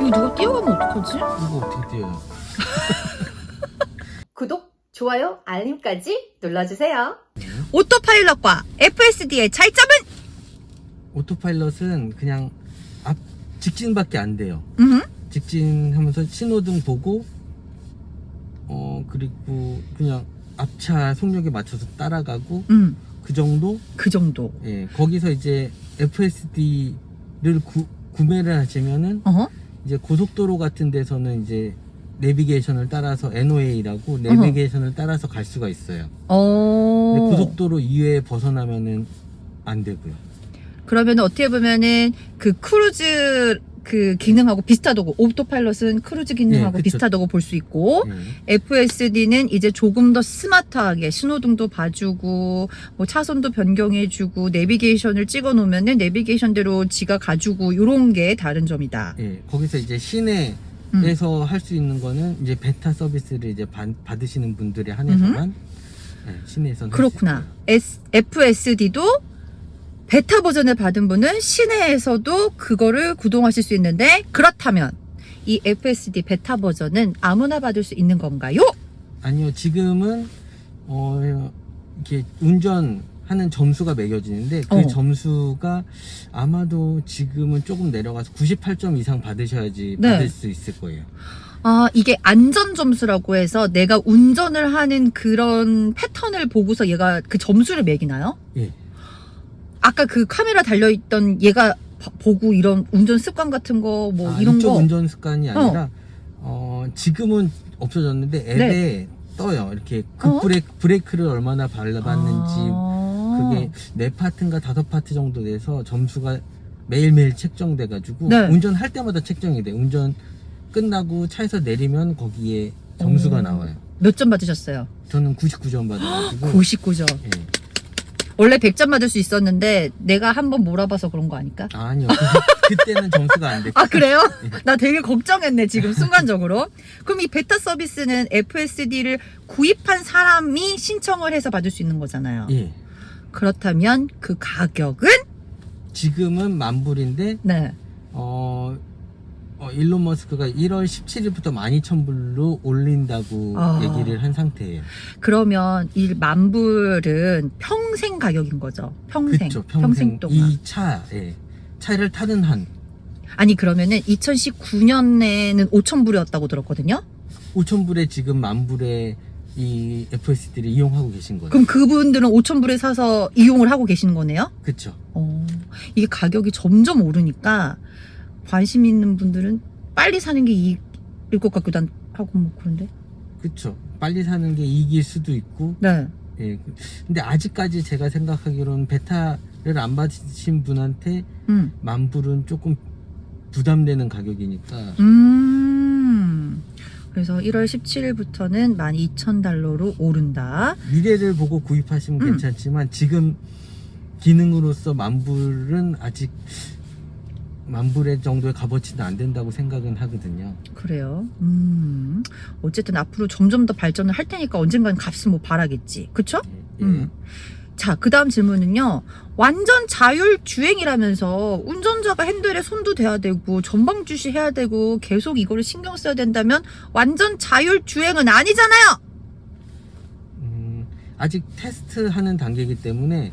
이거 누가 뛰어가면 어떡하지? 이거 어떻게 뛰어요? 구독, 좋아요, 알림까지 눌러주세요. 오토파일럿과 FSD의 차이점은? 오토파일럿은 그냥 앞 직진밖에 안 돼요. 음, 직진하면서 신호등 보고 어 그리고 그냥 앞차 속력에 맞춰서 따라가고 음, 그 정도 그 정도. 예 거기서 이제 FSD를 구, 구매를 하시면은 어? 이제 고속도로 같은 데서는 이제 내비게이션을 따라서 NOA라고 내비게이션을 따라서 갈 수가 있어요. 어. 고속도로 이외에 벗어나면은 안 되고요. 그러면 어떻게 보면은 그 크루즈 그 기능하고 비슷하다고 Autopilot은 cruise 기능하고 네. 비슷하다고 볼 수 있고 예. FSD는 이제 조금 더 스마트하게 신호등도 봐주고 뭐 차선도 변경해주고 내비게이션을 찍어 놓으면은 내비게이션대로 지가 가지고 요런 게 다른 점이다. 예, 거기서 이제 시내 에서 음. 할수 있는 거는 이제 베타 서비스를 이제 받, 받으시는 분들에 한해서만 예, 시내에서 그렇구나. S, FSD도 베타 버전을 받은 분은 시내에서도 그거를 구동하실 수 있는데 그렇다면 이 FSD 베타 버전은 아무나 받을 수 있는 건가요? 아니요, 지금은 어 이렇게 운전하는 점수가 매겨지는데 그 어. 점수가 아마도 지금은 조금 내려가서 98점 이상 받으셔야지 네. 받을 수 있을 거예요. 아, 이게 안전 점수라고 해서 내가 운전을 하는 그런 패턴을 보고서 얘가 그 점수를 매기나요? 예. 아까 그 카메라 달려있던 얘가 바- 보고 이런 운전 습관 같은 거 뭐 아, 이런 거 운전 습관이 아니라 어, 지금은 없어졌는데 앱에 네. 떠요. 이렇게 어? 급브레이크 브레이크를 얼마나 밟았는지 아. 그게 네 파트인가 다섯 파트 정도 돼서 점수가 매일매일 책정돼 가지고 네. 운전할 때마다 책정이 돼. 운전 끝나고 차에서 내리면 거기에 점수가 오. 나와요. 몇 점 받으셨어요? 저는 99점 받아가지고 99점. 예. 원래 100점 받을 수 있었는데 내가 한번 몰아봐서 그런 거 아닐까? 아니요. 그, 그때는 점수가 안 됐고 아 그래요? 나 되게 걱정했네 지금 순간적으로. 그럼 이 베타 서비스는 FSD를 구입한 사람이 신청을 해서 받을 수 있는 거잖아요. 예. 그렇다면 그 가격은? 지금은 만불인데 네. 어, 어, 일론 머스크가 1월 17일부터 12,000불로 올린다고 아. 얘기를 한 상태예요. 그러면 이 만불은 평생 가격인 거죠. 평생. 그쵸, 평생, 동안. 이 차에 차를 타는 한 아니 그러면은 2019년에는 5천 불이었다고 들었거든요. 5,000불에 지금 만불에 이 FSD를 이용하고 계신 거예요. 그럼 그분들은 5천 불에 사서 이용을 하고 계시는 거네요? 그쵸. 어, 이게 가격이 점점 오르니까 관심 있는 분들은 빨리 사는 게 이익일 것 같기도 한- 하고 뭐 그런데. 그쵸. 빨리 사는 게 이길 수도 있고, 네. 예. 근데 아직까지 제가 생각하기로는 베타를 안 받으신 분한테 음. 만불은 조금 부담되는 가격이니까, 음. 그래서 1월 17일부터는 12,000달러로 오른다. 미래를 보고 구입하시면 음. 괜찮지만 지금 기능으로서 만불은 아직 만불의 정도의 값어치는 안 된다고 생각은 하거든요. 그래요. 음. 어쨌든 앞으로 점점 더 발전을 할 테니까 언젠간 값은 뭐 바라겠지. 그쵸? 예. 음. 자, 그 다음 질문은요. 완전 자율 주행이라면서 운전자가 핸들에 손도 대야 되고 전방 주시해야 되고 계속 이거를 신경 써야 된다면 완전 자율 주행은 아니잖아요. 음, 아직 테스트하는 단계이기 때문에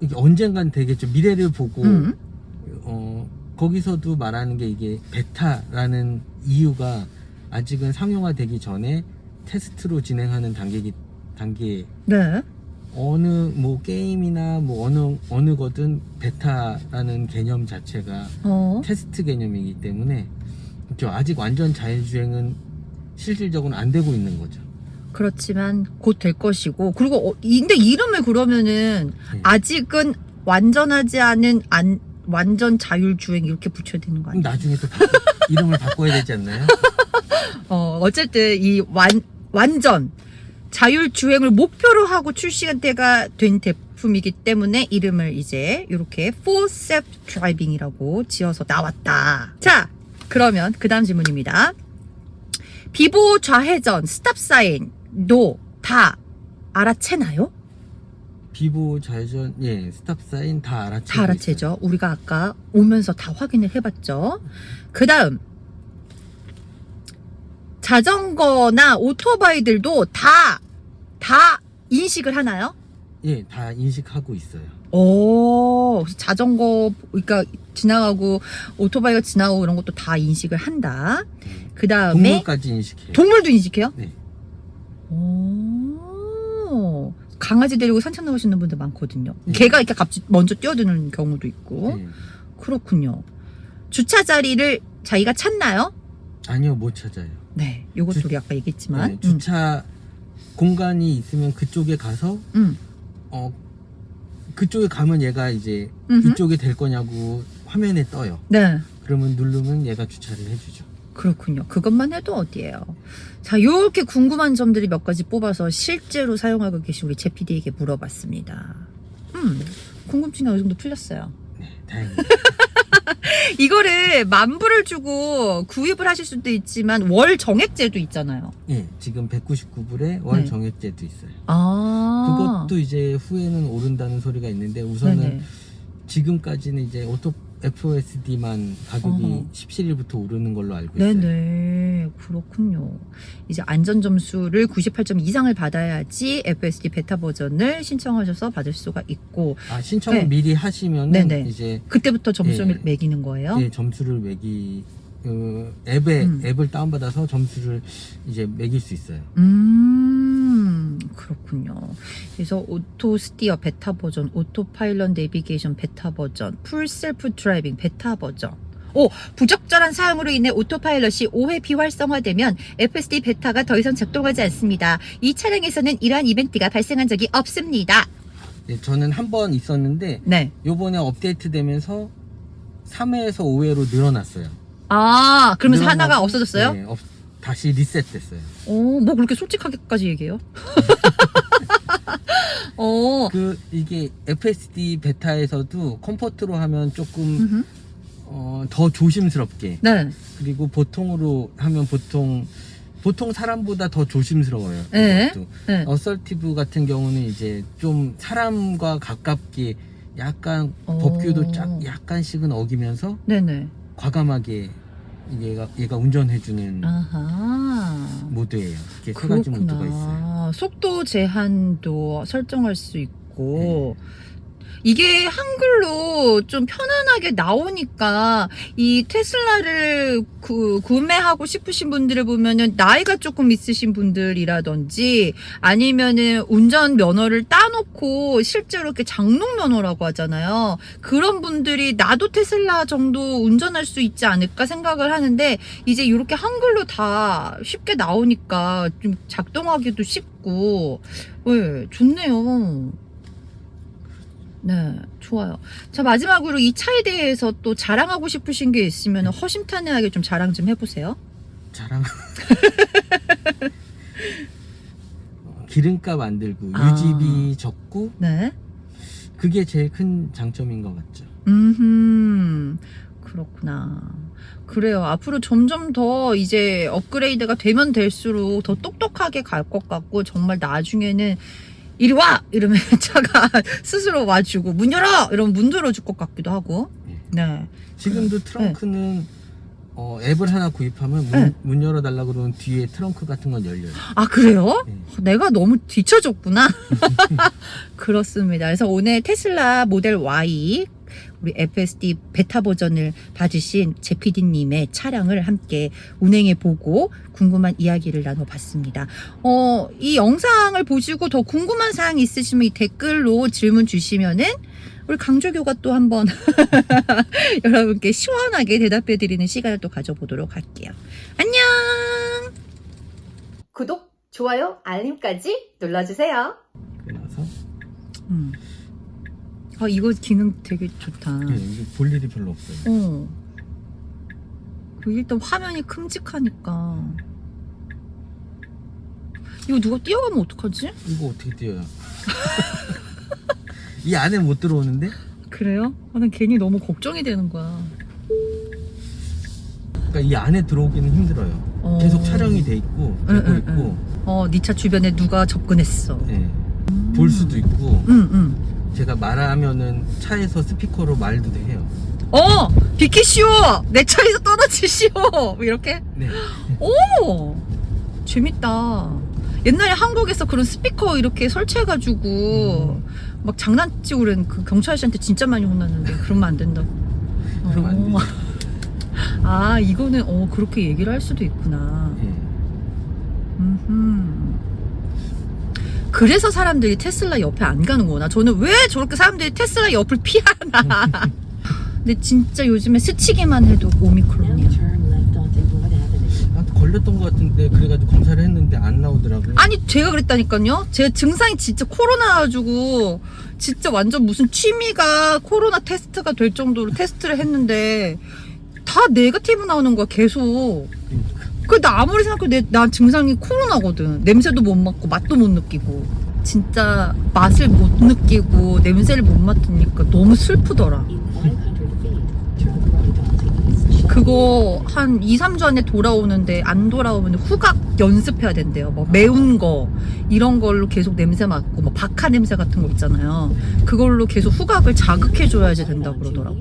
이게 언젠간 되겠죠. 미래를 보고 음. 어, 거기서도 말하는 게 이게 베타라는 이유가 아직은 상용화되기 전에 테스트로 진행하는 단계기 단계 네. 어느 뭐 게임이나 뭐 어느 어느 거든 베타라는 개념 자체가 어. 테스트 개념이기 때문에 그렇죠. 아직 완전 자율주행은 실질적으로는 안 되고 있는 거죠. 그렇지만 곧 될 것이고 그리고 어, 이- 근데 이름을 그러면은 네. 아직은 완전하지 않은 안 완전 자율 주행 이렇게 붙여야 되는 거 아니에요? 나중에 또 바꿔- 이름을 바꿔야 되지 않나요? 어, 어쨌든 이 완, 완전 자율 주행을 목표로 하고 출시가 때가 된 제품이기 때문에 이름을 이제 이렇게 Full Self Driving이라고 지어서 나왔다. 자, 그러면 그 다음 질문입니다. 비보 좌회전, 스탑 사인도 다 알아채나요? 비보 좌회전 예 스탑 사인 다 알아채고 다 알아채죠. 우리가 아까 오면서 다 확인을 해봤죠. 그 다음 자전거나 오토바이들도 다 다 인식을 하나요? 예 다 인식하고 있어요. 오, 자전거 그러니까 지나가고 오토바이가 지나가고 이런 것도 다 인식을 한다. 예. 그 다음에 동물까지 인식해요. 동물도 인식해요? 네. 오, 강아지 데리고 산책 나오시는 분들 많거든요. 네. 개가 이렇게 갑자기 먼저 뛰어드는 경우도 있고. 예. 그렇군요. 주차 자리를 자기가 찾나요? 아니요 못 찾아요. 네, 요것도 주- 우리 아까 얘기했지만. 네, 주차 공간이 있으면 그쪽에 가서 음, 어 그쪽에 가면 얘가 이제 음. 음흠. 이쪽에 될 거냐고 화면에 떠요. 네, 그러면 누르면 얘가 주차를 해주죠. 그렇군요. 그것만 해도 어디예요. 자, 요렇게 궁금한 점들이 몇 가지 뽑아서 실제로 사용하고 계신 우리 제피디에게 물어봤습니다. 음, 궁금증이 어느 정도 풀렸어요. 네, 다행히. 이거를 만불을 주고 구입을 하실 수도 있지만 월 정액제도 있잖아요. 예, 지금 199불에 월 네. 정액제도 있어요. 아, 그것도 이제 후에는 오른다는 소리가 있는데 우선은 네네. 지금까지는 이제 auto FSD만 가격이 어허. 17일부터 오르는 걸로 알고 있어요. 네네 그렇군요. 이제 안전 점수를 98점 이상을 받아야지 FSD 베타 버전을 신청하셔서 받을 수가 있고 아 신청을 네. 미리 하시면은 네네. 이제 그때부터 점수를 예. 매기는 거예요. 예, 점수를 매기 그 앱에 음. 앱을 다운받아서 점수를 이제 매길 수 있어요. 음 그렇군요. 그래서 Autosteer 베타 버전, Autopilot 내비게이션 베타 버전, Full Self Driving 베타 버전. 오, 부적절한 사용으로 인해 Autopilot이 5회 비활성화되면 FSD 베타가 더 이상 작동하지 않습니다. 이 차량에서는 이러한 이벤트가 발생한 적이 없습니다. 예, 저는 한 번 있었는데 네. 요번에 업데이트 되면서 3회에서 5회로 늘어났어요. 아, 그러면서 늘어나고, 하나가 없어졌어요? 네, 없- 다시 리셋됐어요. 오, 뭐 그렇게 솔직하게까지 얘기해요? 어, 그 이게 FSD 베타에서도 comfort로 하면 조금. 어, 더 조심스럽게 네. 그리고 보통으로 하면 보통 보통 사람보다 더 조심스러워요. 네. 이것도. 네. assertive 같은 경우는 이제 좀 사람과 가깝게 약간 오. 법규도 짝 약간씩은 어기면서 네네. 과감하게 얘가 얘가 운전해주는 아하. 모드예요. 이게 세 가지 모드가 있어요. 속도 제한도 설정할 수 있고. 이게 한글로 좀 편안하게 나오니까 이 테슬라를 구, 구매하고 싶으신 분들을 보면은 나이가 조금 있으신 분들이라든지 아니면은 운전 면허를 따놓고 실제로 이렇게 장롱 면허라고 하잖아요. 그런 분들이 나도 테슬라 정도 운전할 수 있지 않을까 생각을 하는데 이제 이렇게 한글로 다 쉽게 나오니까 좀 작동하기도 쉽고, 네, 좋네요. 네, 좋아요. 자, 마지막으로 이 차에 대해서 또 자랑하고 싶으신 게 있으면 허심탄회하게 좀 자랑 좀 해보세요. 자랑. 어, 기름값 안 들고 아. 유지비 적고 네. 그게 제일 큰 장점인 것 같죠. 음, 그렇구나. 그래요. 앞으로 점점 더 이제 업그레이드가 되면 될수록 더 똑똑하게 갈 것 같고, 정말 나중에는 이리 와! 이러면 차가 스스로 와주고, 문 열어! 이러면 문 열어줄 것 같기도 하고. 네. 지금도 트렁크는 어, 앱을 하나 구입하면 문, 네. 문 열어달라 그러면 뒤에 트렁크 같은 건 열려요. 아, 그래요? 네. 내가 너무 뒤쳐졌구나. 그렇습니다. 그래서 오늘 테슬라 모델 Y 우리 FSD 베타 버전을 받으신 제피디님의 차량을 함께 운행해 보고 궁금한 이야기를 나눠봤습니다. 어, 이 영상을 보시고 더 궁금한 사항 있으시면 이 댓글로 질문 주시면은 우리 강조교가 또 한번 여러분께 시원하게 대답해 드리는 시간을 또 가져보도록 할게요. 안녕! 구독, 좋아요, 알림까지 눌러주세요. 그래서 음. 아, 이거 기능 되게 좋다. 네, 이게 볼 일이 별로 없어요. 어. 그리고 일단 화면이 큼직하니까. 이거 누가 뛰어가면 어떡하지? 이거 어떻게 뛰어요? 이 안에 못 들어오는데? 그래요? 아, 난 괜히 너무 걱정이 되는 거야. 그러니까 이 안에 들어오기는 힘들어요. 어. 계속 촬영이 돼 있고 응, 되고 응, 있고. 어, 네 차 주변에 누가 접근했어. 네. 볼 수도 있고 응, 응. 제가 말하면은 차에서 스피커로 말도 해요. 어! 비키시오! 내 차에서 떨어지시오! 뭐 이렇게? 네. 오! 재밌다. 옛날에 한국에서 그런 스피커 이렇게 설치해가지고 막 장난치고 그런 그 경찰 아저씨한테 진짜 많이 혼났는데 그러면 안 된다고. 그러면 안 어. 되죠. 아, 이거는 어 그렇게 얘기를 할 수도 있구나. 예. 음흠. 그래서 사람들이 테슬라 옆에 안 가는구나. 저는 왜 저렇게 사람들이 테슬라 옆을 피하나. 근데 진짜 요즘에 스치기만 해도 오미크론이야. 아, 걸렸던 것 같은데 그래가지고 검사를 했는데 안 나오더라고요. 아니 제가 그랬다니까요. 제 증상이 진짜 코로나 가지고 진짜 완전 무슨 취미가 코로나 테스트가 될 정도로 테스트를 했는데 다 네거티브 나오는 거야 계속. 그나 아무리 생각해도 내, 난 증상이 코로나거든. 냄새도 못 맡고 맛도 못 느끼고 진짜 맛을 못 느끼고 냄새를 못 맡으니까 너무 슬프더라. 그거 한 2, 3주 안에 돌아오는데 안 돌아오면 후각 연습해야 된대요. 뭐 매운 거 이런 걸로 계속 냄새 맡고 뭐 박하 냄새 같은 거 있잖아요. 그걸로 계속 후각을 자극해 줘야지 된다고 그러더라고.